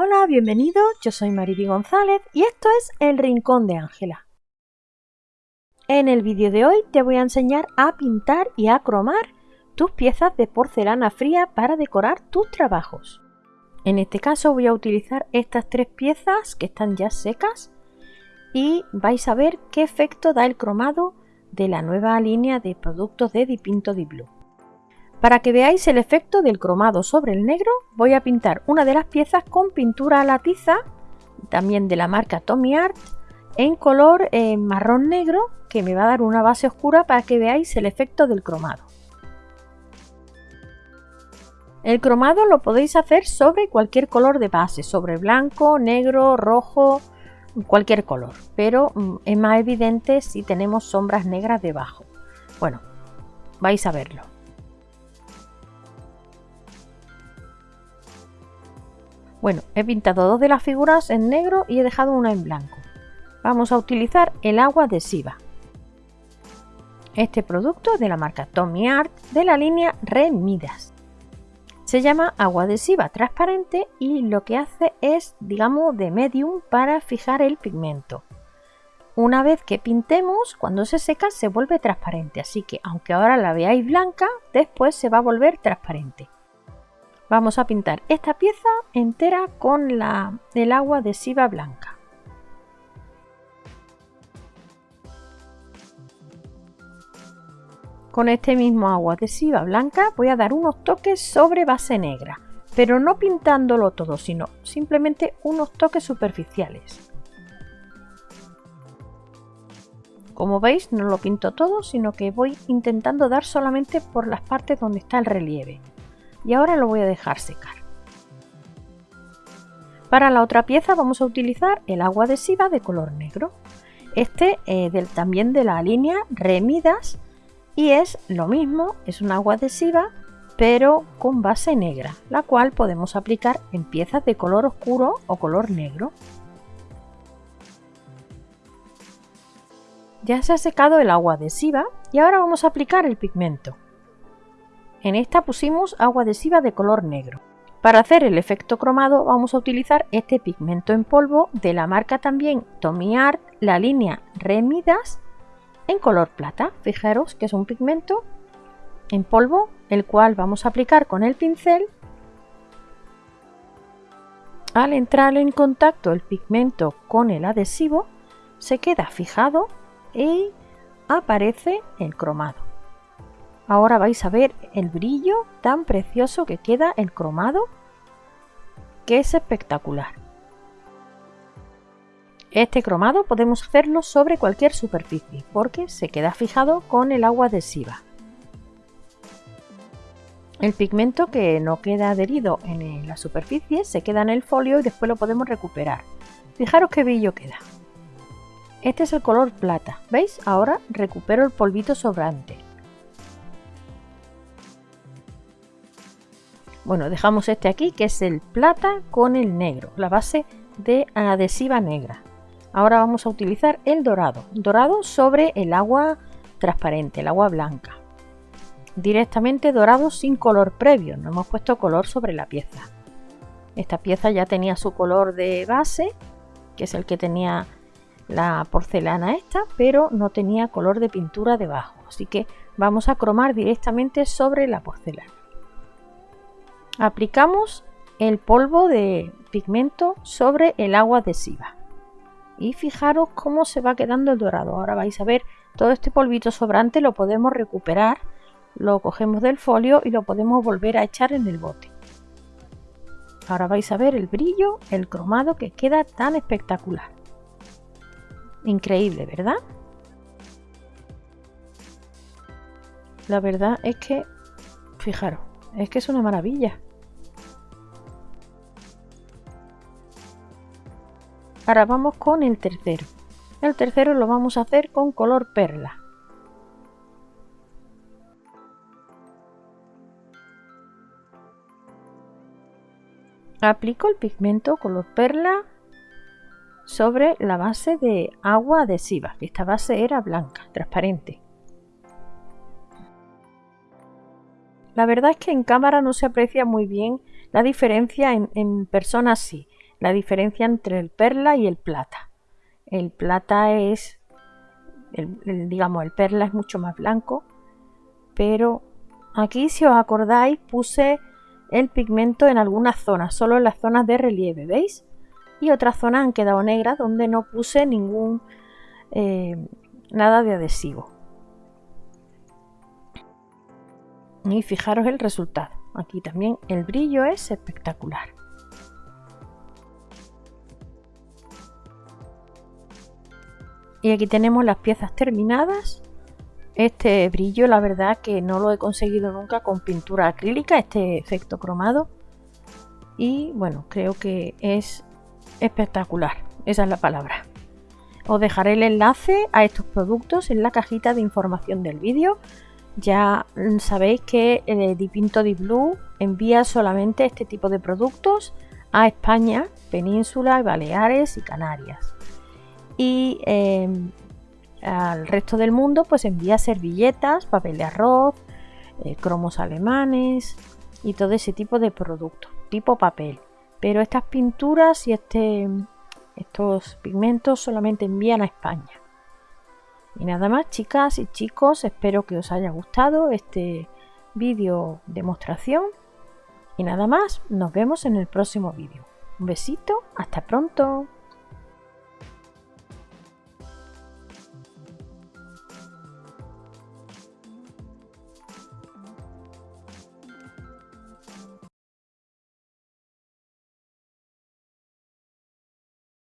Hola, bienvenido, yo soy Mariby González y esto es El Rincón de Ángela. En el vídeo de hoy te voy a enseñar a pintar y a cromar tus piezas de porcelana fría para decorar tus trabajos. En este caso voy a utilizar estas tres piezas que están ya secas y vais a ver qué efecto da el cromado de la nueva línea de productos de Dipinto Di Blue. Para que veáis el efecto del cromado sobre el negro, voy a pintar una de las piezas con pintura a la tiza, también de la marca Tommy Art, en color eh, marrón negro, que me va a dar una base oscura para que veáis el efecto del cromado. El cromado lo podéis hacer sobre cualquier color de base, sobre blanco, negro, rojo, cualquier color, pero mm, es más evidente si tenemos sombras negras debajo. Bueno, vais a verlo. Bueno, he pintado dos de las figuras en negro y he dejado una en blanco. Vamos a utilizar el agua adhesiva. Este producto es de la marca Tommy Art de la línea Remidas. Se llama agua adhesiva transparente y lo que hace es, digamos, de medium para fijar el pigmento. Una vez que pintemos, cuando se seca se vuelve transparente, así que aunque ahora la veáis blanca, después se va a volver transparente. Vamos a pintar esta pieza entera con la, el agua adhesiva blanca. Con este mismo agua adhesiva blanca voy a dar unos toques sobre base negra, pero no pintándolo todo, sino simplemente unos toques superficiales. Como veis no lo pinto todo, sino que voy intentando dar solamente por las partes donde está el relieve y ahora lo voy a dejar secar. Para la otra pieza vamos a utilizar el agua adhesiva de color negro. Este eh, del, también de la línea Remidas y es lo mismo, es un agua adhesiva pero con base negra, la cual podemos aplicar en piezas de color oscuro o color negro. Ya se ha secado el agua adhesiva y ahora vamos a aplicar el pigmento. En esta pusimos agua adhesiva de color negro. Para hacer el efecto cromado vamos a utilizar este pigmento en polvo de la marca también Tommy Art, la línea Remidas en color plata. Fijaros que es un pigmento en polvo el cual vamos a aplicar con el pincel. Al entrar en contacto el pigmento con el adhesivo se queda fijado y aparece el cromado. Ahora vais a ver el brillo tan precioso que queda el cromado, que es espectacular. Este cromado podemos hacerlo sobre cualquier superficie porque se queda fijado con el agua adhesiva. El pigmento que no queda adherido en la superficie se queda en el folio y después lo podemos recuperar. Fijaros qué brillo queda. Este es el color plata, ¿veis? Ahora recupero el polvito sobrante. Bueno, dejamos este aquí que es el plata con el negro, la base de adhesiva negra. Ahora vamos a utilizar el dorado, dorado sobre el agua transparente, el agua blanca. Directamente dorado sin color previo, no hemos puesto color sobre la pieza. Esta pieza ya tenía su color de base, que es el que tenía la porcelana esta, pero no tenía color de pintura debajo, así que vamos a cromar directamente sobre la porcelana. Aplicamos el polvo de pigmento sobre el agua adhesiva. Y fijaros cómo se va quedando el dorado. Ahora vais a ver todo este polvito sobrante lo podemos recuperar. Lo cogemos del folio y lo podemos volver a echar en el bote. Ahora vais a ver el brillo, el cromado que queda tan espectacular. Increíble, ¿verdad? La verdad es que, fijaros, es que es una maravilla. Ahora vamos con el tercero. El tercero lo vamos a hacer con color perla. Aplico el pigmento color perla sobre la base de agua adhesiva. Esta base era blanca, transparente. La verdad es que en cámara no se aprecia muy bien la diferencia, en, en persona sí. la diferencia entre el perla y el plata. El plata es, digamos, el perla es mucho más blanco, pero aquí si os acordáis puse el pigmento en algunas zonas, solo en las zonas de relieve, ¿veis? Y otras zonas han quedado negras donde no puse ningún eh, nada de adhesivo. Y fijaros el resultado. Aquí también el brillo es espectacular. Y aquí tenemos las piezas terminadas. Este brillo la verdad que no lo he conseguido nunca con pintura acrílica, este efecto cromado. Y bueno, creo que es espectacular, esa es la palabra. Os dejaré el enlace a estos productos en la cajita de información del vídeo. Ya sabéis que el Dipinto Di Blue envía solamente este tipo de productos a España, Península, Baleares y Canarias. Y em, al resto del mundo pues envía servilletas, papel de arroz, eh, cromos alemanes y todo ese tipo de productos, tipo papel. Pero estas pinturas y este, estos pigmentos solamente envían a España. Y nada más chicas y chicos, espero que os haya gustado este vídeo demostración. Y nada más, nos vemos en el próximo vídeo. Un besito, hasta pronto.